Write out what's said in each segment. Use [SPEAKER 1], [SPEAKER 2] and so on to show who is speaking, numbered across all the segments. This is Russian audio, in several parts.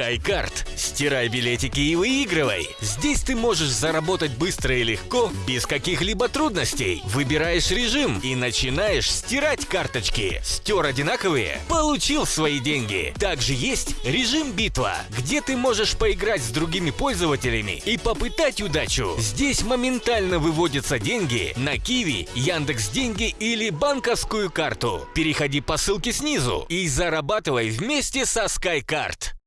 [SPEAKER 1] SkyCard. Стирай билетики и выигрывай. Здесь ты можешь заработать быстро и легко, без каких-либо трудностей. Выбираешь режим и начинаешь стирать карточки. Стер одинаковые? Получил свои деньги. Также есть режим битва, где ты можешь поиграть с другими пользователями и попытать удачу. Здесь моментально выводятся деньги на Киви, Яндекс Деньги или банковскую карту. Переходи по ссылке снизу и зарабатывай вместе со SkyCard.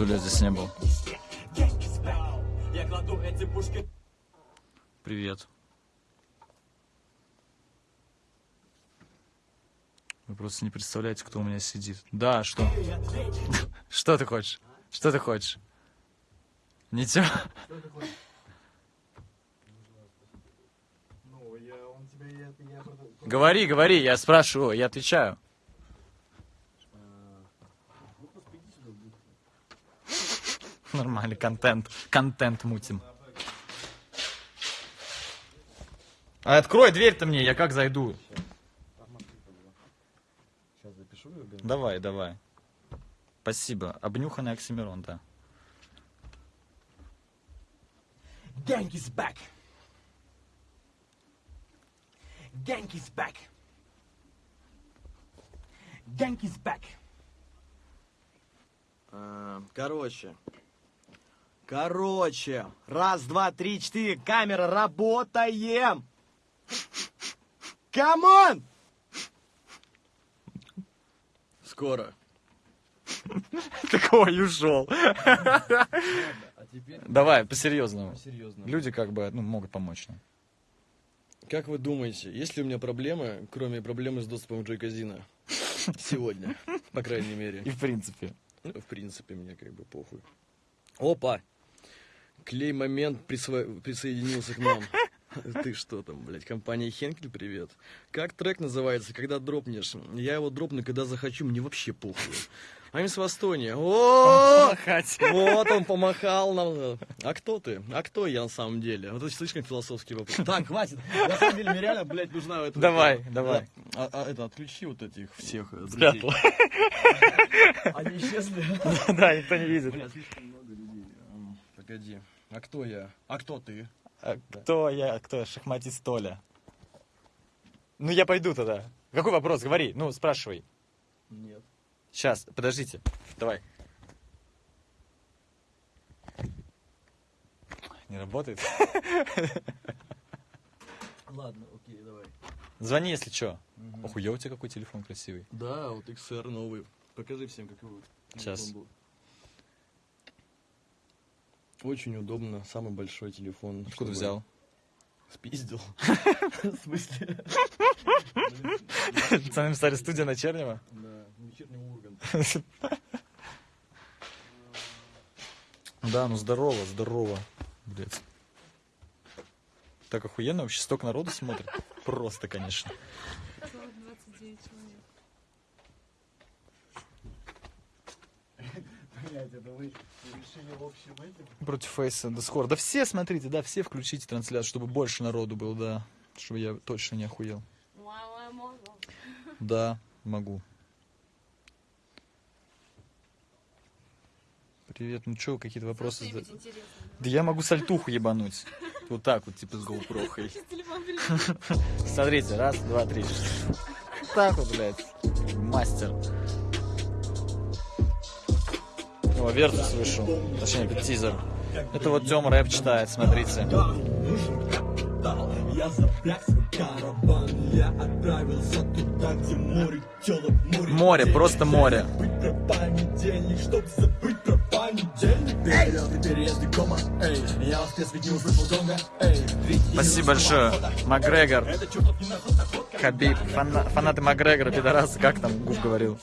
[SPEAKER 2] Сто лет здесь не был.
[SPEAKER 3] снег. Янкис бэк, я кладу эти пушки
[SPEAKER 2] Привет. Вы просто не представляете, кто у меня сидит. Да, что? Что ты хочешь? Что ты хочешь? Ничего. Говори, говори, я спрашиваю, я отвечаю. Нормальный контент. Контент мутим. А открой дверь-то мне, я как зайду? Давай, давай. Спасибо. Обнюханный Оксимирон, да.
[SPEAKER 3] Gang is back. Gang is back. Gang is back.
[SPEAKER 4] А, Короче. Короче. Раз, два, три, четыре. Камера, работаем. Come on! Скоро.
[SPEAKER 2] Такой ушел.
[SPEAKER 4] А
[SPEAKER 2] Давай, по-серьезному.
[SPEAKER 4] серьезно.
[SPEAKER 2] Люди как бы, ну, могут помочь нам.
[SPEAKER 4] Как вы думаете, есть ли у меня проблемы, кроме проблемы с доступом к Джой-казино? Сегодня, по крайней мере.
[SPEAKER 2] И в принципе.
[SPEAKER 4] В принципе, мне как бы похуй. Опа! Клей момент присво- присоединился к нам. Ты что там, блядь, компания Хенкель, привет. Как трек называется, когда дропнешь? Я его дропну, когда захочу, мне вообще похуй. I'm с Востония. О, вот он помахал нам. А кто ты? А кто я на самом деле? Вот это слишком философский вопрос. Так, хватит. На самом деле, мне реально, блядь, нужна эта...
[SPEAKER 2] Давай, давай.
[SPEAKER 4] А, а это, отключи вот этих всех э,
[SPEAKER 2] Спрятал.
[SPEAKER 4] друзей. Они исчезли.
[SPEAKER 2] Да, никто не видит.
[SPEAKER 4] Бля, слишком много людей. Ам, Погоди. А кто я? А кто ты?
[SPEAKER 2] А кто я, кто я? Шахматист Толя. Ну, я пойду тогда. Какой вопрос? Говори. Ну, спрашивай.
[SPEAKER 4] Нет.
[SPEAKER 2] Сейчас, подождите. Давай. Не работает?
[SPEAKER 4] Ладно, окей, давай.
[SPEAKER 2] Звони, если что. Охуел у тебя какой телефон красивый.
[SPEAKER 4] Да, вот XR новый. Покажи всем, как его.
[SPEAKER 2] Сейчас.
[SPEAKER 4] Очень удобно, самый большой телефон.
[SPEAKER 2] Откуда
[SPEAKER 4] чтобы-
[SPEAKER 2] взял?
[SPEAKER 4] Спиздил. В смысле?
[SPEAKER 2] Пацаны стали студия на Чернева?
[SPEAKER 4] Да, вечерний Ургант.
[SPEAKER 2] Да, ну здорово, здорово. Блядь. Так охуенно вообще, столько народу смотрит. Просто, конечно.
[SPEAKER 5] 29 человек.
[SPEAKER 4] Блять, это вы решили в общем этим?
[SPEAKER 2] Против Фейса, Дискорд. Да все, смотрите, да, все включите трансляцию, чтобы больше народу было, да. Чтобы я точно не охуел. Да, могу. Привет, ну чё, какие-то вопросы?
[SPEAKER 5] Интересное.
[SPEAKER 2] Да я могу сальтуху ебануть. Вот так вот, типа с
[SPEAKER 5] перед-
[SPEAKER 2] Смотрите, раз, два, три. Так вот, блядь. Мастер. О, Вертус вышел. Точнее, это тизер. Это вот Тёма рэп читает, смотрите.
[SPEAKER 3] Я запряг Я отправился туда, где море тёлок, море
[SPEAKER 2] Море, просто море. Спасибо большое. Макгрегор, Хабиб, фана- фанаты Макгрегора, пидорасы, как там Гуф говорил?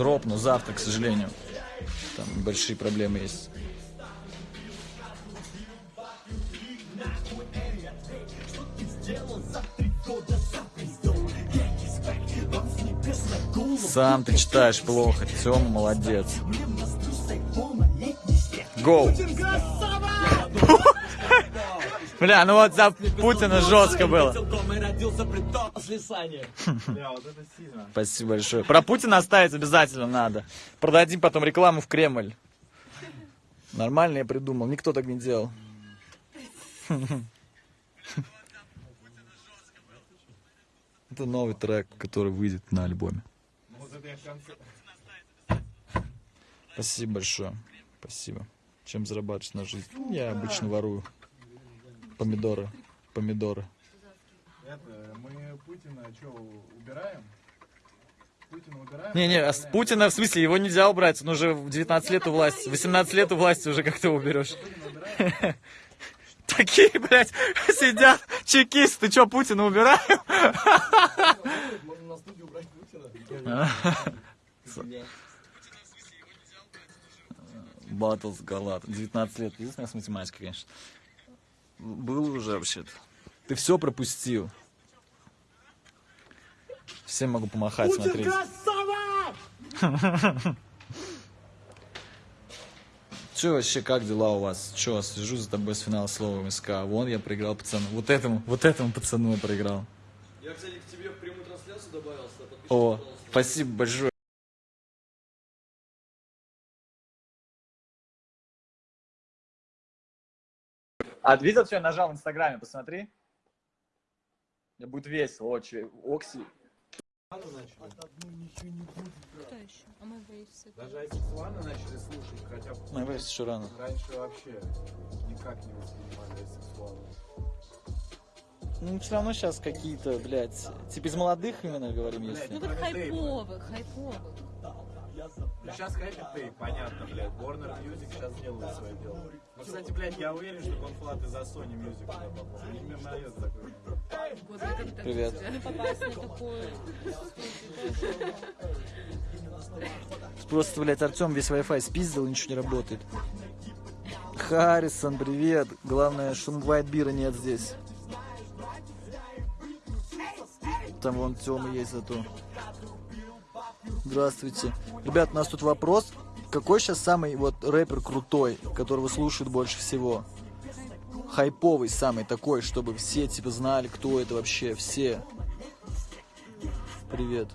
[SPEAKER 2] Дроп, но завтра, к сожалению. Там большие проблемы есть. Сам ты читаешь плохо, Тёма молодец. Гол. Бля, ну вот за Путина жестко было. Спасибо большое. Про Путина оставить обязательно надо. Продадим потом рекламу в Кремль. Нормально я придумал. Никто так не делал. Это новый трек, который выйдет на альбоме. Спасибо большое. Спасибо. Чем зарабатываешь на жизнь? Я обычно ворую. Помидоры. Помидоры.
[SPEAKER 6] Это, мы Путина что, убираем? Путина убираем?
[SPEAKER 2] Не-не, а с Путина, в смысле, его нельзя убрать. Он уже в 19 лет у власти. 18 лет у власти уже как ты уберешь. Такие, блядь, сидят чекисты. Ты что, Путина убираем?
[SPEAKER 4] Можно на студию убрать Путина.
[SPEAKER 2] Баттлс Галат. 19 лет. Единственное, с математикой, конечно. Был уже вообще-то. Ты все пропустил. Всем могу помахать, смотрите. Че вообще, как дела у вас? Че, слежу за тобой с финала слова МСК. Вон я проиграл пацану. Вот этому, вот этому пацану я проиграл.
[SPEAKER 4] Я, кстати, к тебе в прямую трансляцию добавился.
[SPEAKER 2] О,
[SPEAKER 4] пожалуйста.
[SPEAKER 2] спасибо большое. А ты видел, что я нажал в Инстаграме? Посмотри. Мне будет весело, очень. Окси.
[SPEAKER 5] Кто еще? А мы вейсы.
[SPEAKER 6] Даже начали слушать, хотя
[SPEAKER 2] Ну, весь еще рано.
[SPEAKER 6] раньше вообще никак не воспринимали асексуалов.
[SPEAKER 2] Ну, все равно сейчас какие-то, блядь, типа из молодых именно говорим,
[SPEAKER 5] Ну
[SPEAKER 2] если.
[SPEAKER 5] вот хайповых, хайповых.
[SPEAKER 6] Ну сейчас Happy Day, понятно, блядь. Warner Music сейчас делает свое дело. Ну, кстати, блядь, я уверен, что Конфлат из-за Sony Music туда попал. Не мирноед такой.
[SPEAKER 2] Привет. Просто, блядь, Артем весь Wi-Fi спиздил и ничего не работает. Харрисон, привет. Главное, что White бира нет здесь. Там вон Тёма есть зато. Здравствуйте. Ребят, у нас тут вопрос. Какой сейчас самый вот рэпер крутой, которого слушают больше всего? Хайповый самый такой, чтобы все типа знали, кто это вообще, все. Привет.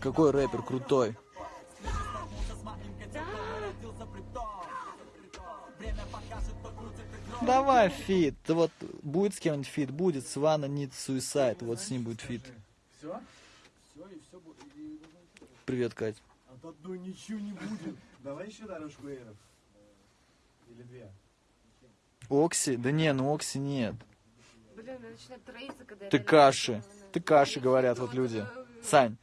[SPEAKER 2] Какой рэпер крутой? Давай фит. Вот будет с кем-нибудь фит, будет с Вана Need Suicide. Вот с ним будет фит.
[SPEAKER 6] Все?
[SPEAKER 2] Привет, Кать.
[SPEAKER 6] От одной ничего не будет. Давай еще дорожку эров. Или две.
[SPEAKER 2] Окси? Да не, ну Окси нет.
[SPEAKER 5] Блин, троиться, когда я
[SPEAKER 2] Ты каши. Ты каши, говорят вот люди. Сань,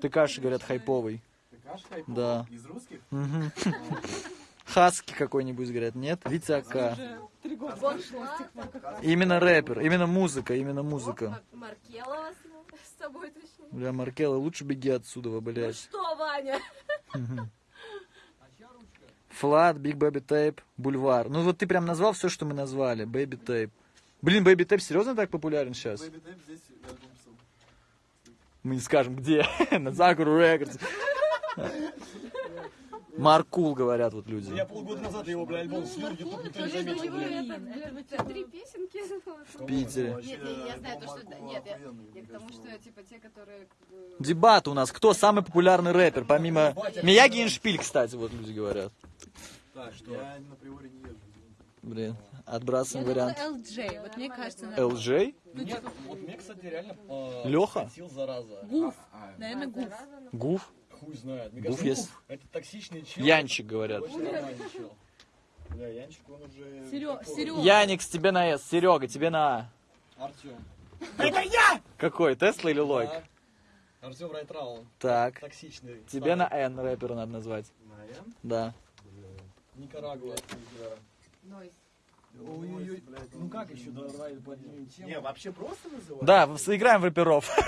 [SPEAKER 2] ты каши, говорят, хайповый.
[SPEAKER 6] Ты каш хайповый?
[SPEAKER 2] Да.
[SPEAKER 6] Из русских?
[SPEAKER 2] Хаски какой-нибудь, говорят, нет? Витя Ака. Именно рэпер, именно музыка, именно музыка.
[SPEAKER 5] Мар- Маркелова с- с тобой точнее.
[SPEAKER 2] Бля, Маркелла, лучше беги отсюда,
[SPEAKER 5] Ну
[SPEAKER 2] блядь.
[SPEAKER 5] что, Ваня?
[SPEAKER 2] Флат, Big Baby Tape, Бульвар. Ну вот ты прям назвал все, что мы назвали. Baby Tape. Блин, Baby Tape серьезно так популярен сейчас?
[SPEAKER 6] Baby Tape здесь.
[SPEAKER 2] Мы не скажем где. На Закуру Records. Markul, говорят вот люди.
[SPEAKER 4] Я полгода назад его, бля, альбом слил, YouTube никто не заметил,
[SPEAKER 5] три песенки.
[SPEAKER 2] В Питере.
[SPEAKER 5] Нет, я, знаю то, что... Нет, я, к тому, что, типа, те, которые... как бы,
[SPEAKER 2] Дебат у нас. Кто самый популярный рэпер? Помимо Мияги и Шпиль, кстати, вот люди говорят.
[SPEAKER 4] Так, что?
[SPEAKER 6] Я на приоре не езжу.
[SPEAKER 2] Блин,
[SPEAKER 5] Я
[SPEAKER 2] отбрасываем
[SPEAKER 5] думала,
[SPEAKER 2] вариант.
[SPEAKER 5] LJ. Вот мне кажется, на-
[SPEAKER 2] LJ?
[SPEAKER 4] Нет, вот мне, кстати, реально э,
[SPEAKER 2] Лёха?
[SPEAKER 4] хотел зараза.
[SPEAKER 5] Гуф.
[SPEAKER 6] А,
[SPEAKER 5] Наверное, Гуф.
[SPEAKER 2] Гуф?
[SPEAKER 4] Хуй знает. Мне
[SPEAKER 2] Гуф
[SPEAKER 4] кажется,
[SPEAKER 2] есть.
[SPEAKER 4] Это токсичный чел.
[SPEAKER 2] Янчик, говорят.
[SPEAKER 6] Бля, Янчик, он уже... Такой.
[SPEAKER 5] Серёга.
[SPEAKER 2] Яникс, тебе на С. Серега, тебе на А.
[SPEAKER 4] Артем.
[SPEAKER 2] Какой, Тесла или Лойк?
[SPEAKER 4] Да. Артем Райтраун.
[SPEAKER 2] Так.
[SPEAKER 4] Токсичный.
[SPEAKER 2] Тебе на. Н рэпера надо назвать.
[SPEAKER 6] На Н?
[SPEAKER 2] Да.
[SPEAKER 4] Никарагуа.
[SPEAKER 5] Нойс.
[SPEAKER 4] Ой-ой-ой. Ну как еще давай поднимем тему?
[SPEAKER 6] Не, вообще просто называют?
[SPEAKER 2] Да, сыграем в рэперов.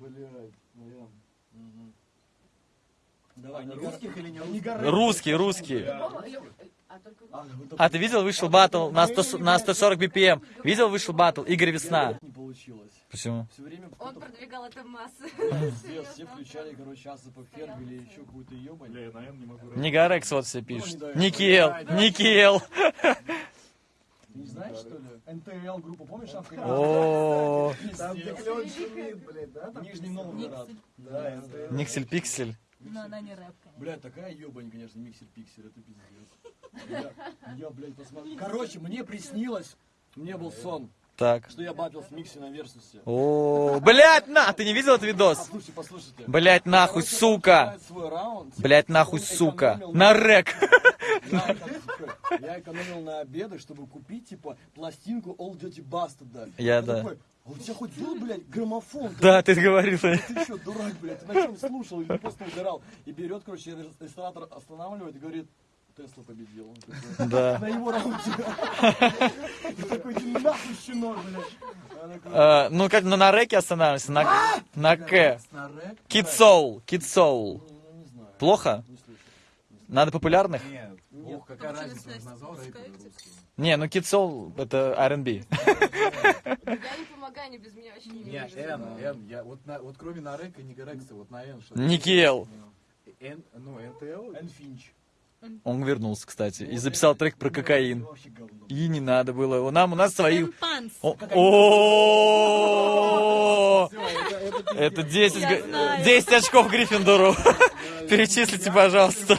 [SPEAKER 6] Блядь, Н.
[SPEAKER 4] Давай, Никар-
[SPEAKER 6] русских или не русских?
[SPEAKER 5] Любого- лю- А
[SPEAKER 2] ты видел, вышел батл на, 100, на 140 BPM? Видел, вышел батл Игорь Весна?
[SPEAKER 4] не получилось.
[SPEAKER 2] Почему?
[SPEAKER 4] Все время
[SPEAKER 5] он продвигал это массы.
[SPEAKER 4] все включали, короче, Асапа Ферг или еще какую-то ебань.
[SPEAKER 6] Бля, я, наверное, не могу
[SPEAKER 2] Нигарекс вот все пишет. Никел, Никел.
[SPEAKER 4] Ты не знаешь, что ли? НТЛ группа, помнишь?
[SPEAKER 2] О,
[SPEAKER 6] Там где клен шумит, блядь, да?
[SPEAKER 4] Нижний Новгород.
[SPEAKER 6] Да, НТЛ.
[SPEAKER 2] Никсель Пиксель.
[SPEAKER 5] Но она не рэп, конечно.
[SPEAKER 4] Бля, такая ебань, конечно, миксер-пиксель, это пиздец. Я, я, блядь, посмотрел. Короче, мне приснилось, мне был сон,
[SPEAKER 2] Так.
[SPEAKER 4] что я батил с Микси на Версусе.
[SPEAKER 2] О, блядь, на, ты не видел этот видос?
[SPEAKER 4] Послушайте, послушайте.
[SPEAKER 2] Блядь, нахуй,
[SPEAKER 4] Короче,
[SPEAKER 2] сука. Блядь, нахуй, сука. На рэк.
[SPEAKER 4] Я, эко- я экономил на обеды, чтобы купить, типа, пластинку All Dirty Bastard, да.
[SPEAKER 2] Я, да.
[SPEAKER 4] такой, а у тебя хоть был, блядь, граммофон?
[SPEAKER 2] Да, ты говорил.
[SPEAKER 4] Ты что, дурак, блядь, ты на чем слушал или просто угорал? И берет, короче, ресторатор останавливает и говорит, Тесла победил. Он такой,
[SPEAKER 2] Да.
[SPEAKER 4] На его раунде. И такой, нахуй, щенок, блядь.
[SPEAKER 2] Э, ну, как ну, на рэке останавливаемся, на, на К.
[SPEAKER 4] На
[SPEAKER 2] Soul.
[SPEAKER 4] Ну, не знаю.
[SPEAKER 2] Плохо?
[SPEAKER 4] Не слышу.
[SPEAKER 2] Надо популярных?
[SPEAKER 6] Нет, ох, какая разница.
[SPEAKER 2] Не, ну Soul это R&B.
[SPEAKER 5] Я не помогаю, они без меня вообще не
[SPEAKER 6] Не,
[SPEAKER 5] видят.
[SPEAKER 6] Н, Н, я вот, на, вот кроме Нарека и Нигарекса, вот на Н
[SPEAKER 2] Никел.
[SPEAKER 6] Н, ну, НТЛ,
[SPEAKER 4] Эн Финч.
[SPEAKER 2] Он вернулся, кстати, и записал трек про кокаин. И не надо было. У Нам, у нас свои... О-
[SPEAKER 6] это, это
[SPEAKER 2] это 10,
[SPEAKER 5] Я
[SPEAKER 2] г-
[SPEAKER 5] знаю.
[SPEAKER 2] 10 очков Гриффиндору. Перечислите, пожалуйста.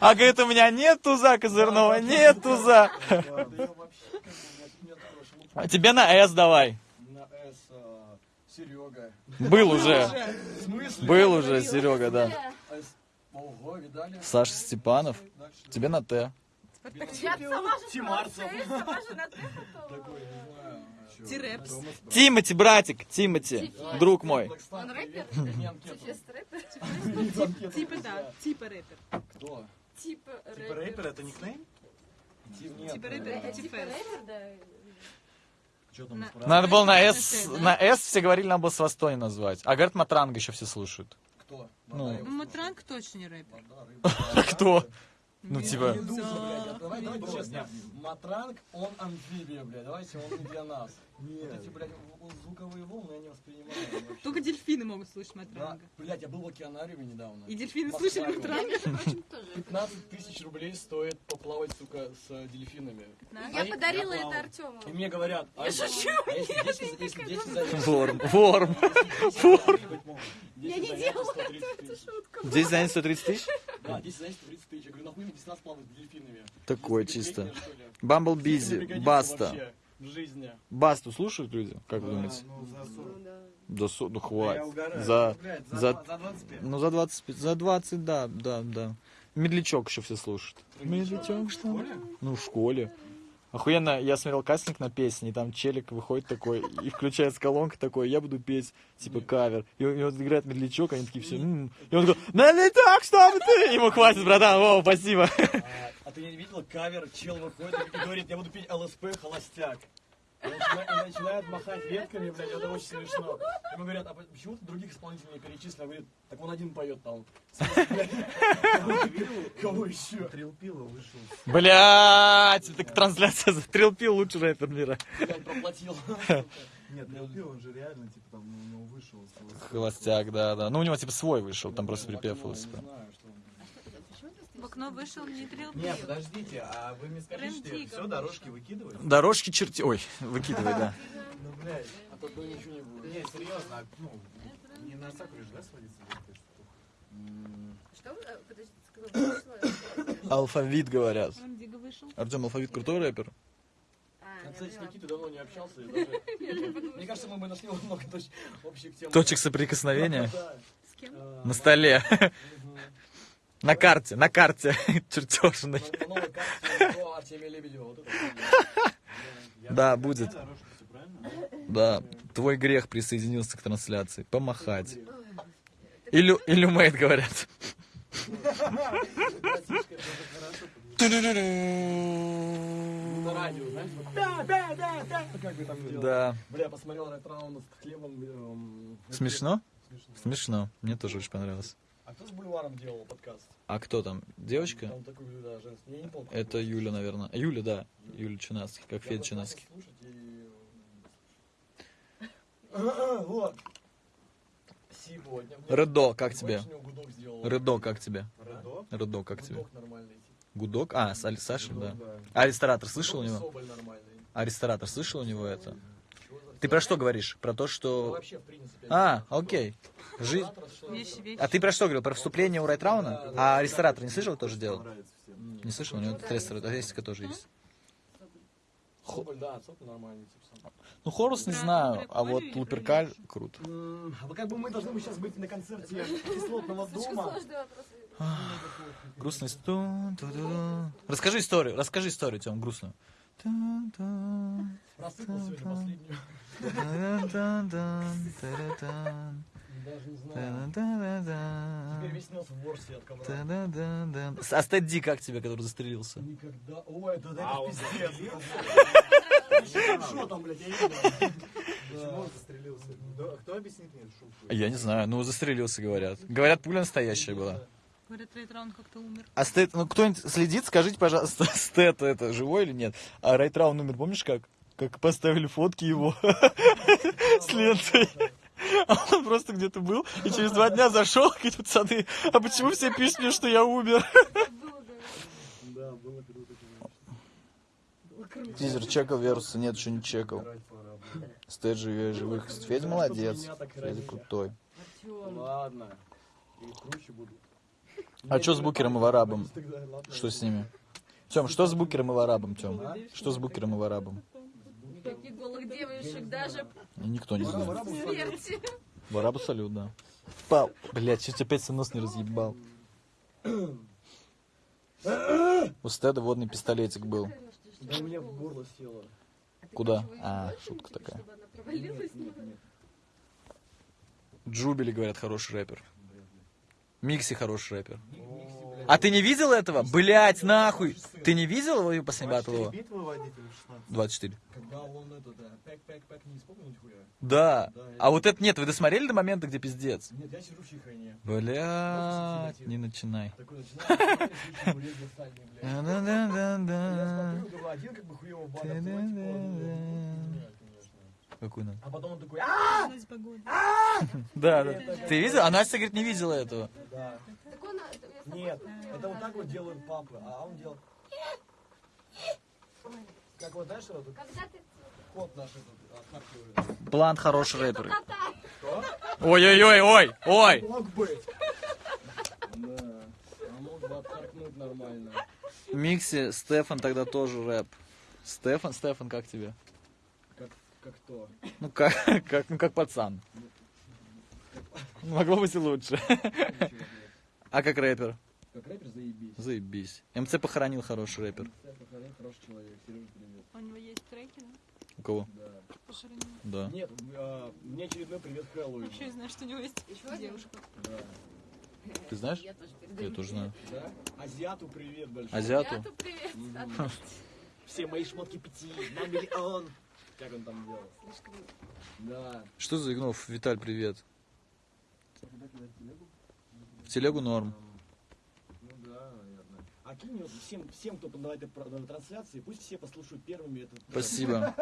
[SPEAKER 2] А говорит, у меня нет туза козырного, нет туза. А тебе на S давай.
[SPEAKER 4] На С, а, Серега.
[SPEAKER 2] Был уже. Был уже Серега, да.
[SPEAKER 4] С- Ого, видали?
[SPEAKER 2] Саша Степанов. Тебе на Т.
[SPEAKER 5] Я сама же
[SPEAKER 4] Тимарцев.
[SPEAKER 5] сама же на. Тирепс.
[SPEAKER 2] Тимати, братик, Тимати, друг мой.
[SPEAKER 5] Он рэпер? Сейчас рэпер?
[SPEAKER 7] Типа да, типа рэпер.
[SPEAKER 4] Кто?
[SPEAKER 5] Типа
[SPEAKER 6] Типа рэпер, это никнейм?
[SPEAKER 7] Типа
[SPEAKER 4] э,
[SPEAKER 7] рэпер,
[SPEAKER 5] Это
[SPEAKER 7] типа рэпер.
[SPEAKER 5] рэпер, да?
[SPEAKER 2] Надо было на S, на S все говорили, надо было Свастони назвать. А говорят, Матранга еще все слушают.
[SPEAKER 4] Кто?
[SPEAKER 2] Ну.
[SPEAKER 7] Матранг точно не рэпер.
[SPEAKER 2] Кто? Ну, типа...
[SPEAKER 4] Давай, давай честно. Матранг, он амфибия, блядь, давайте он не для нас. Вот эти, блядь, звуковые волны я не воспринимаю вообще.
[SPEAKER 7] Только дельфины могут слушать
[SPEAKER 4] Да,
[SPEAKER 7] Матранга.
[SPEAKER 4] блядь, я был в океанариуме недавно.
[SPEAKER 7] И дельфины
[SPEAKER 4] Москва, говорю.
[SPEAKER 7] Матранга.
[SPEAKER 5] Между прочим, тоже.
[SPEAKER 4] 15 тысяч рублей стоит поплавать, сука, с э, дельфинами.
[SPEAKER 5] Я
[SPEAKER 4] Они-
[SPEAKER 5] подарила
[SPEAKER 6] я
[SPEAKER 5] это. Артему.
[SPEAKER 4] И мне говорят, а если-
[SPEAKER 5] шучу,
[SPEAKER 4] а если 10 если 10 занятий?
[SPEAKER 2] Ворм, ворм.
[SPEAKER 4] Я
[SPEAKER 5] не делала эту шутку.
[SPEAKER 2] Здесь занят 130 тысяч?
[SPEAKER 4] Да, 10 занятий 30 тысяч. Я говорю, нахуй мне 10 раз плавать с дельфинами?
[SPEAKER 2] Такое чисто.
[SPEAKER 4] бредите, что ли?
[SPEAKER 2] Бамбл
[SPEAKER 4] Это
[SPEAKER 2] Бизи,
[SPEAKER 4] пригодится
[SPEAKER 2] Баста. Басту слушают люди? Как вы думаете?
[SPEAKER 6] Ну, за 40.
[SPEAKER 5] Ну, да.
[SPEAKER 2] Со- ну хватит. За,
[SPEAKER 6] за,
[SPEAKER 2] за-
[SPEAKER 6] два- за 25.
[SPEAKER 2] ну за 25, за 20, да, да, да. Медлячок еще все слушают. Медлячок, что? ли? Ну, в школе. Охуенно, я смотрел кастинг на песни, и там челик выходит такой, и включается колонка такой, я буду петь, типа, кавер. И он, и он играет медлячок, они такие все, «М». и он такой, медлячок, чтобы ты! Ему хватит, братан, о, спасибо.
[SPEAKER 4] А, а ты не видел кавер, чел выходит и говорит, я буду петь ЛСП холостяк. И начина- и начинает махать ветками, блядь, это очень смешно. Ему говорят, а почему ты других исполнителей не перечислил? Он говорит, так он один поет там. Кого еще?
[SPEAKER 6] Трилпила вышел.
[SPEAKER 2] Блять, так трансляция за Трилпил лучший рэпер мира.
[SPEAKER 4] Блядь, проплатил.
[SPEAKER 6] Нет, Трилпил, он же реально, типа, там, у него вышел.
[SPEAKER 2] Холостяк, да, да. Ну, у него типа свой вышел, там просто припев
[SPEAKER 4] Не
[SPEAKER 2] ЛСП.
[SPEAKER 4] знаю, что он.
[SPEAKER 7] В окно вышел не трил
[SPEAKER 6] Нет, подождите, а вы мне скажите,
[SPEAKER 7] Рем-дигга
[SPEAKER 6] все, дорожки выкидываете?
[SPEAKER 2] Дорожки черти... Ой, выкидывай, да.
[SPEAKER 6] Ну, блядь.
[SPEAKER 4] А то ничего не будет.
[SPEAKER 6] Не, серьезно, а, ну, не на Сакуре же, да, сводиться?
[SPEAKER 5] Что вы? э, вышло?
[SPEAKER 2] Алфавит говорят. Артем Алфавит крутой рэпер.
[SPEAKER 5] А,
[SPEAKER 4] Я,
[SPEAKER 5] я
[SPEAKER 4] кстати, с
[SPEAKER 5] поняла.
[SPEAKER 4] Никитой давно не общался. и даже- Мне кажется, мы бы нашли много общих тем.
[SPEAKER 2] Точек соприкосновения
[SPEAKER 4] Да.
[SPEAKER 7] С кем?
[SPEAKER 4] Э,
[SPEAKER 2] на столе. На карте, на карте чертежной. Да, будет. Да, твой грех присоединился к трансляции. Помахать. Илю, Илюмейт говорят.
[SPEAKER 4] Да, да, да, да. Как вы там делаете?
[SPEAKER 2] Да.
[SPEAKER 4] Бля, посмотрел раунд с Хлебом. эм?
[SPEAKER 2] Смешно.
[SPEAKER 4] Смешно.
[SPEAKER 2] Мне тоже очень понравилось.
[SPEAKER 4] А кто с Бульваром делал подкаст?
[SPEAKER 2] А кто там? Девочка?
[SPEAKER 4] Там такой, да, женский. Я не помню.
[SPEAKER 2] Это Юля, наверное. Юля, да. Юля Чинацкий, как Федя Чинацкий.
[SPEAKER 4] Слушать и... Вот. Сегодня.
[SPEAKER 2] Редо, как тебе? Редо, как тебе?
[SPEAKER 6] Редо?
[SPEAKER 2] Редо, как тебе?
[SPEAKER 4] Гудок нормальный.
[SPEAKER 2] Гудок? А, с Али- Сашей, да. А ресторатор слышал у него?
[SPEAKER 4] Соболь нормальный.
[SPEAKER 2] А ресторатор слышал у него это? Ты про что говоришь? Про то,
[SPEAKER 4] Ну,
[SPEAKER 2] что...
[SPEAKER 4] вообще, принципе.
[SPEAKER 2] А, окей. Жизнь... А ты про что говорил? Про вступление у Райтрауна? А ресторатор не слышал, тоже делал?
[SPEAKER 6] Нравится всем.
[SPEAKER 2] Не слышал? У него тут ресторатор тоже есть.
[SPEAKER 4] Соболь, да, Соболь нормальный. тип сам.
[SPEAKER 2] Ну, Хорус не знаю, а вот Луперкаль круто.
[SPEAKER 4] М, А как бы мы должны сейчас быть на концерте кислотного дома.
[SPEAKER 2] Грустный стон. Расскажи историю, расскажи историю, Тем, грустную.
[SPEAKER 4] Просыпал сегодня последнюю. Даже не знаю.
[SPEAKER 2] та-да-да-да.
[SPEAKER 4] Теперь весь нос в ворсе от ковра.
[SPEAKER 2] Та-да-да-да. А Стэд Ди как тебе, который застрелился?
[SPEAKER 4] Никогда. Ой, это, это
[SPEAKER 6] А,
[SPEAKER 4] пиздец. Что там, блядь, я не знаю.
[SPEAKER 6] Почему он застрелился? Да, Кто объяснит мне шутку?
[SPEAKER 2] Я не знаю, ну застрелился, говорят. Говорят, пуля настоящая была.
[SPEAKER 7] Говорят, Рейтран как-то умер.
[SPEAKER 2] А Стэд, ну кто-нибудь следит, скажите, пожалуйста, Стэд это живой или нет? А Райтраун умер, помнишь как? Как поставили фотки его с лентой. А он просто где-то был и через два дня зашел, говорит, пацаны, а почему все пишут мне, что я умер?
[SPEAKER 4] Да, было круто, конечно.
[SPEAKER 2] Тизер чекал Веруса, нет, еще не чекал. Стэд живее живых. Федя молодец, Федя крутой.
[SPEAKER 4] Ладно. И круче буду.
[SPEAKER 2] А что с Букером и Варабом? Что с ними? Тем, что с Букером и Варабом, Тем? Что с Букером и Варабом?
[SPEAKER 5] Никаких голых девушек, даже
[SPEAKER 2] Никто не знает.
[SPEAKER 5] смерти.
[SPEAKER 2] Варабу салют, да. Пау. Блять, чуть опять свой нос не разъебал. У Стэда водный пистолетик был.
[SPEAKER 4] Да у меня в горло село.
[SPEAKER 2] Куда? А, шутка такая. Джубили, говорят, хороший рэпер. Микси хороший рэпер. А ты не видел этого? Блять, нахуй! Ты не видел его последний батл его?
[SPEAKER 6] Битвы водителей в 16.
[SPEAKER 2] 24.
[SPEAKER 4] Когда он это, да.
[SPEAKER 2] А вот это нет, вы досмотрели до момента, где пиздец?
[SPEAKER 4] Нет, я сижу в чайхайне.
[SPEAKER 2] Блять, не начинай.
[SPEAKER 4] Блядь. Я
[SPEAKER 2] Да-да-да-да.
[SPEAKER 4] смотрю, один как бы хуёво бада,
[SPEAKER 2] надо?
[SPEAKER 4] А потом он такой, а
[SPEAKER 7] погоду.
[SPEAKER 2] Да, да. Ты видел? А Настя, говорит, не видела этого.
[SPEAKER 4] Да. Нет, это вот так вот делают папы, а он делал... Как вот, знаешь, вот кот наш этот отхаркивает.
[SPEAKER 2] Блант хороший рэпер. Ой-ой-ой, ой, ой.
[SPEAKER 4] Мог быть. Да, а мог бы отхаркнуть нормально.
[SPEAKER 2] Микси, Стефан тогда тоже рэп. Стефан, Стефан, как тебе?
[SPEAKER 4] Как, как то.
[SPEAKER 2] Ну как, как, ну как пацан. Могло быть и лучше. А как рэпер?
[SPEAKER 4] Как рэпер заебись.
[SPEAKER 2] Заебись. МЦ похоронил хороший рэпер.
[SPEAKER 4] Я похоронил хороший человек. Сережа, привет.
[SPEAKER 7] У него есть треки, да?
[SPEAKER 2] У кого?
[SPEAKER 4] Да.
[SPEAKER 7] Похоронил.
[SPEAKER 2] Да.
[SPEAKER 4] Нет, а, мне очередной привет Хэллоуин.
[SPEAKER 7] Вообще я знаю, что у него есть девушка.
[SPEAKER 4] Да.
[SPEAKER 2] Ты знаешь?
[SPEAKER 5] Я тоже передаю.
[SPEAKER 2] Я тоже знаю.
[SPEAKER 4] да? Азиату привет большой.
[SPEAKER 2] Азиату?
[SPEAKER 5] Азиату привет.
[SPEAKER 4] Все мои шмотки пяти на миллион. Как он там делал?
[SPEAKER 5] Слишком
[SPEAKER 4] Да.
[SPEAKER 2] Что за Игнов? Виталь, привет. В телегу норм.
[SPEAKER 4] Ну да, наверное. А кинь всем, всем, кто на этой трансляции, пусть все послушают первыми этот.
[SPEAKER 2] Спасибо.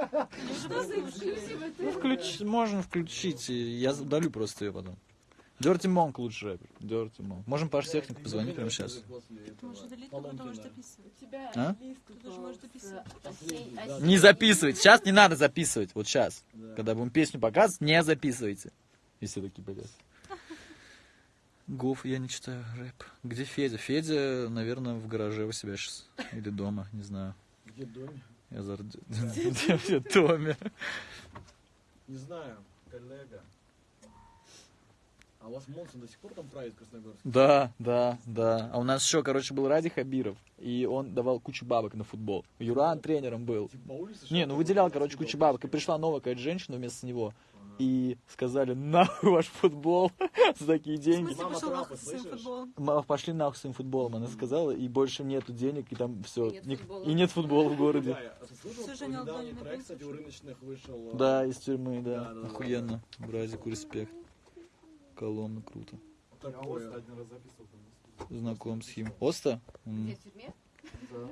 [SPEAKER 5] Что за эксклюзивы
[SPEAKER 2] Ну, включ... можно включить. и Я удалю просто ее потом. Dirty Monk лучший рэпер. Dirty Monk. Можем Паш Технику позвонить прямо сейчас.
[SPEAKER 7] Ты можешь удалить, записывать.
[SPEAKER 5] У тебя
[SPEAKER 2] А?
[SPEAKER 5] лист
[SPEAKER 7] Ты же можешь записывать.
[SPEAKER 5] осень-
[SPEAKER 2] Не записывать. Сейчас не надо записывать. Вот сейчас.
[SPEAKER 4] Да.
[SPEAKER 2] Когда будем песню показывать, не записывайте. И все такие, блядь. Гоф, я не читаю рэп. Где Федя? Федя, наверное, в гараже у себя сейчас. Или дома, не знаю.
[SPEAKER 4] Где доме?
[SPEAKER 2] Я зар... Где в доме?
[SPEAKER 4] Не знаю, коллега. А у вас Монсон до сих пор там правит в Красногорске?
[SPEAKER 2] Да, да, да. А у нас еще, короче, был Ради Хабиров. И он давал кучу бабок на футбол. Юран тренером был.
[SPEAKER 4] Типа по улице?
[SPEAKER 2] Не, ну выделял, короче, кучу бабок. И пришла новая какая-то женщина вместо него. И сказали, нахуй ваш футбол за такие деньги.
[SPEAKER 4] Мама
[SPEAKER 7] Пошел нахуй своим футболом.
[SPEAKER 2] Ма- Пошли нахуй своим футболом, она сказала, и больше нету денег, и там все.
[SPEAKER 5] И нет футбола.
[SPEAKER 2] И нет футбола в городе.
[SPEAKER 4] Да, я- а слышал, недавний кстати, у рыночных вышел. э,
[SPEAKER 2] Да, из тюрьмы, да, Охуенно. Бразику респект. Коломна, круто.
[SPEAKER 6] Я
[SPEAKER 4] такое?
[SPEAKER 6] Оста один раз записывал там.
[SPEAKER 2] Знаком с ним. Оста?
[SPEAKER 5] Где, в тюрьме?
[SPEAKER 6] Да.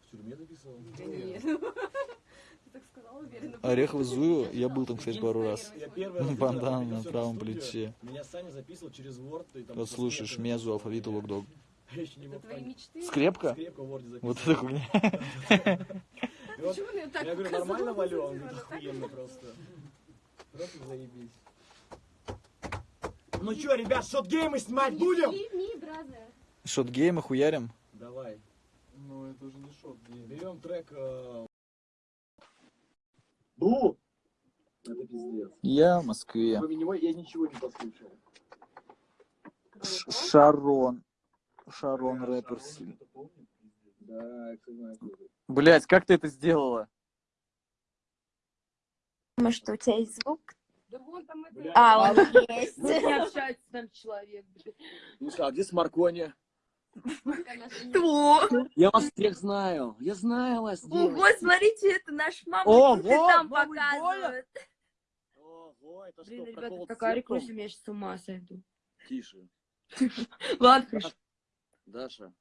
[SPEAKER 4] В тюрьме записывал?
[SPEAKER 5] Нет. Ты так сказал уверенно.
[SPEAKER 2] Орехово Зуево. Я был там, кстати, пару раз.
[SPEAKER 4] Я первый раз
[SPEAKER 2] Бандана
[SPEAKER 4] видел,
[SPEAKER 2] на правом плече.
[SPEAKER 4] Меня Саня записывал через Word. И там
[SPEAKER 2] Вот слушаешь. Мезу, алфавиту, локдог. Скрепка?
[SPEAKER 4] Скрепка в Word
[SPEAKER 2] Вот это хуйня.
[SPEAKER 4] Я говорю, нормально валю? Он говорит,
[SPEAKER 5] Она так
[SPEAKER 4] охуенно просто. Просто заебись. Ну чё, ребят, shot game'ы снимать будем?
[SPEAKER 5] Shot
[SPEAKER 2] game'ы хуярим.
[SPEAKER 4] Давай.
[SPEAKER 6] Ну, это уже не shot game.
[SPEAKER 4] Берем трек... э, Бу! Это пиздец.
[SPEAKER 2] Я в Москве.
[SPEAKER 4] Кроме него я ничего не послушал.
[SPEAKER 2] Ш- Шарон. Шарон рэпер.
[SPEAKER 4] Да.
[SPEAKER 2] Блять, как ты это сделала?
[SPEAKER 8] Может, у тебя есть звук?
[SPEAKER 5] Да вон там это...
[SPEAKER 4] Бля.
[SPEAKER 8] А, он есть.
[SPEAKER 5] Вот не общается там человек. блин.
[SPEAKER 4] Ну что, а где Смаркони?
[SPEAKER 8] Кто?
[SPEAKER 4] Я вас всех знаю. Я знаю вас,
[SPEAKER 8] Ого, смотрите, это наш мама.
[SPEAKER 4] О,
[SPEAKER 8] тут и
[SPEAKER 4] вот,
[SPEAKER 8] там
[SPEAKER 4] мамы
[SPEAKER 8] показывают.
[SPEAKER 4] Ого, это
[SPEAKER 9] Блин,
[SPEAKER 4] что,
[SPEAKER 9] ребята,
[SPEAKER 4] прикол с
[SPEAKER 9] такая рекурсия, я сейчас с ума сойду.
[SPEAKER 4] Тише.
[SPEAKER 9] Ладно.
[SPEAKER 4] Даша,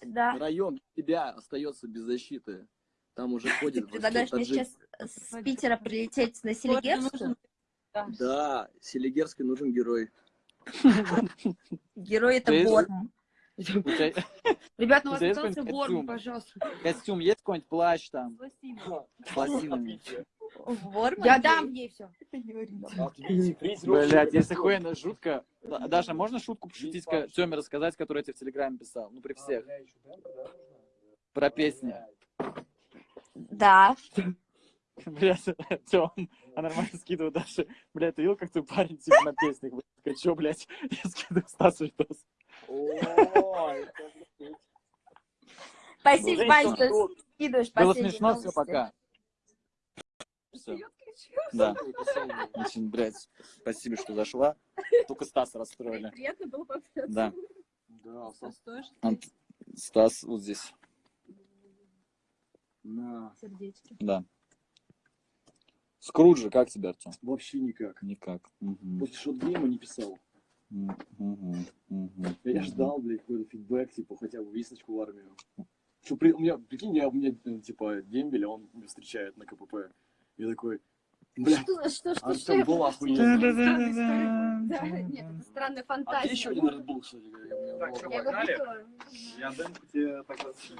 [SPEAKER 8] Да.
[SPEAKER 4] район тебя остается без защиты. Там уже ходит...
[SPEAKER 8] Ты предлагаешь мне сейчас с Питера прилететь на Селигерскую?
[SPEAKER 4] Да, Селигерский нужен герой.
[SPEAKER 8] Герой это
[SPEAKER 2] тебя
[SPEAKER 9] Ребят, ну
[SPEAKER 2] У есть
[SPEAKER 9] остался
[SPEAKER 2] костюм?
[SPEAKER 9] пожалуйста.
[SPEAKER 2] костюм есть какой-нибудь плащ там? С лосинами.
[SPEAKER 9] Я дам ей все.
[SPEAKER 2] Блять, если хуйня жутко. Да- Даша, можно шутку пошутить, Тёме рассказать, которую я тебе в Телеграме писал? Ну, при всех. Про песни.
[SPEAKER 8] Да.
[SPEAKER 2] Блять, Тём, а нормально скидываю Даше. Блять, ты видел, как твой парень типа на песнях? Блядь, чё, блядь? Я скидываю Стасу видос.
[SPEAKER 8] Спасибо,
[SPEAKER 2] Ну,
[SPEAKER 8] Вань, что скидываешь
[SPEAKER 2] Было смешно, все, пока. Всё. Да. Очень, блядь, спасибо, что зашла. Только Стаса расстроили.
[SPEAKER 5] Приятно было пообщаться.
[SPEAKER 2] Да.
[SPEAKER 4] Да,
[SPEAKER 7] Стас тоже?
[SPEAKER 2] Стас вот здесь.
[SPEAKER 4] На.
[SPEAKER 7] Сердечки.
[SPEAKER 2] Да. Скруджи, как тебе, Артем?
[SPEAKER 4] Вообще никак.
[SPEAKER 2] Никак. Мгм.
[SPEAKER 4] После шот-гейма не писал.
[SPEAKER 2] Мгм, мгм,
[SPEAKER 4] Я
[SPEAKER 2] мгм.
[SPEAKER 4] ждал, блядь, какой-то фидбэк, типа, хотя бы весточку в армию. Что, при... у меня, прикинь, я, у меня, э, типа, дембель, а он меня встречает на КПП. Я такой, бля,
[SPEAKER 5] Что, что, что,
[SPEAKER 4] а
[SPEAKER 5] что?
[SPEAKER 4] был охуенный.
[SPEAKER 5] Да, нет, это странная
[SPEAKER 4] А
[SPEAKER 5] фантазия.
[SPEAKER 4] где еще один Red Bull, кстати говоря?
[SPEAKER 6] Так,
[SPEAKER 5] его
[SPEAKER 6] Погнали? Я демку тебе раз...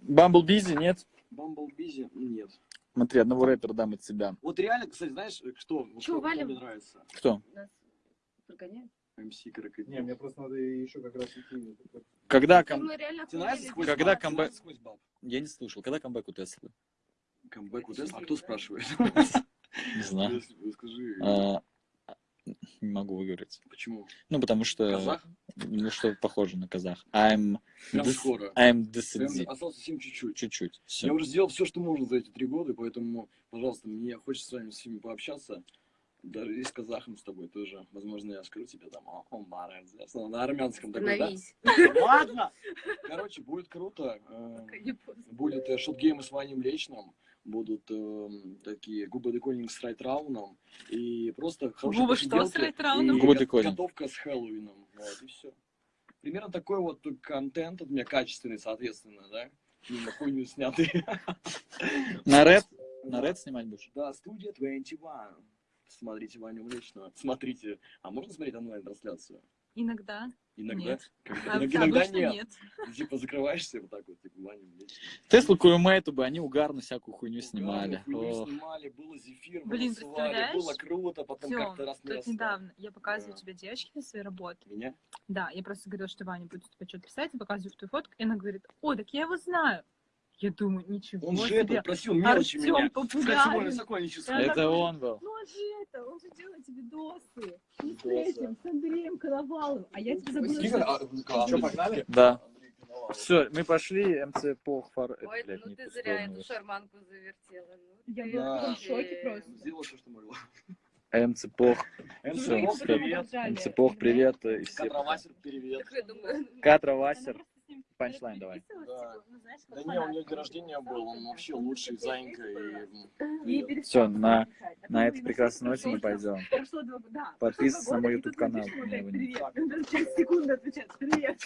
[SPEAKER 2] Bumble Beezy, нет?
[SPEAKER 4] Beezy? Нет.
[SPEAKER 2] Смотри, одного рэпера дам от себя.
[SPEAKER 4] Вот реально, кстати, знаешь, что? Вот
[SPEAKER 5] Чё,
[SPEAKER 4] кто- кто
[SPEAKER 5] валим?
[SPEAKER 4] мне нравится?
[SPEAKER 2] Кто?
[SPEAKER 5] Нас прогоняют.
[SPEAKER 4] MC Крокодил.
[SPEAKER 6] Не, мне просто надо еще как раз идти.
[SPEAKER 2] Когда,
[SPEAKER 4] сквозь
[SPEAKER 2] Когда камбэк-? Я не слушал. Когда камбэк у Теслы?
[SPEAKER 4] Камбэк у Тесла? А кто спрашивает?
[SPEAKER 2] Не знаю.
[SPEAKER 4] Скажи,
[SPEAKER 2] Не могу выговорить.
[SPEAKER 4] почему?
[SPEAKER 2] Ну, потому что...
[SPEAKER 4] Казах?
[SPEAKER 2] Ну, что похоже на казах. I'm...
[SPEAKER 4] Прям
[SPEAKER 2] dis-
[SPEAKER 4] скоро.
[SPEAKER 2] I'm DCD.
[SPEAKER 4] осталось совсем чуть-чуть.
[SPEAKER 2] Чуть-чуть.
[SPEAKER 4] Я уже сделал все, что можно за эти три года, поэтому, пожалуйста, мне хочется с вами всеми пообщаться. Даже и с казахом с тобой тоже. Возможно, я скажу тебе там, о. Ну, На армянском такой, да? Ладно! Короче, будет круто. Э,
[SPEAKER 5] поздно.
[SPEAKER 4] Будет э, шотгеймы с Ваней Млечным. Будут э, такие губы декодинг с райтрауном. И просто хорошие
[SPEAKER 7] Губы что с райтрауном?
[SPEAKER 2] Губы.
[SPEAKER 4] Готовка с Хэллоуином. Вот, и все. Примерно такой вот контент от меня качественный, соответственно, да? Не на хуйню снятый.
[SPEAKER 2] На рэп? На рэп снимать будешь?
[SPEAKER 4] Да, студия 21. Смотрите Ваню Млечного. Смотрите. А можно смотреть онлайн-трансляцию?
[SPEAKER 7] Иногда.
[SPEAKER 4] Иногда?
[SPEAKER 7] Нет.
[SPEAKER 4] Когда-
[SPEAKER 7] А
[SPEAKER 4] иногда нет.
[SPEAKER 7] нет.
[SPEAKER 4] Ты, Типа закрываешься вот так вот, типа Млечного.
[SPEAKER 2] Теслу Куэмейту бы, они угарно всякую хуйню
[SPEAKER 4] Угарно,
[SPEAKER 2] снимали.
[SPEAKER 4] хуйню снимали, было зефир,
[SPEAKER 7] Блин,
[SPEAKER 4] было
[SPEAKER 7] представляешь?
[SPEAKER 4] было круто, потом как-то раз
[SPEAKER 7] тут недавно я показываю
[SPEAKER 4] Да.
[SPEAKER 7] тебе девочки на своей работе.
[SPEAKER 4] Меня?
[SPEAKER 7] Да, я просто говорила, что Ваня будет тебе что-то писать, и показываю твою фотку, и она говорит, о, так я его знаю. Я думаю, ничего
[SPEAKER 4] Он же
[SPEAKER 7] себе.
[SPEAKER 4] это просил мелочи
[SPEAKER 7] Артём
[SPEAKER 4] меня.
[SPEAKER 7] Да,
[SPEAKER 2] Это он был.
[SPEAKER 7] Ну он же это, он же делает тебе досы. Не с этим, с Андреем Коноваловым. А я тебе забыла. Сказать.
[SPEAKER 4] А,
[SPEAKER 6] Что, погнали?
[SPEAKER 2] Да. Все, мы пошли, МЦ Пох фар... это,
[SPEAKER 5] Ой,
[SPEAKER 2] блядь,
[SPEAKER 5] ну ты зря эту шарманку завертела. Ну,
[SPEAKER 7] Я была в шоке просто.
[SPEAKER 4] Сделал все, что могла.
[SPEAKER 2] МЦ Пох.
[SPEAKER 4] МЦ Пох, привет.
[SPEAKER 2] МЦ Пох, привет. э.
[SPEAKER 4] Катравасер, привет.
[SPEAKER 2] Катра Васер. Панчлайн давай.
[SPEAKER 4] Да. Да не, у нее день рождения был, он вообще лучший, Занька и... привет.
[SPEAKER 2] Все, на, на этой прекрасной ноте мы пойдем. Подписывайся на мой YouTube канал.
[SPEAKER 7] Привет. Через секунду отвечать. Привет.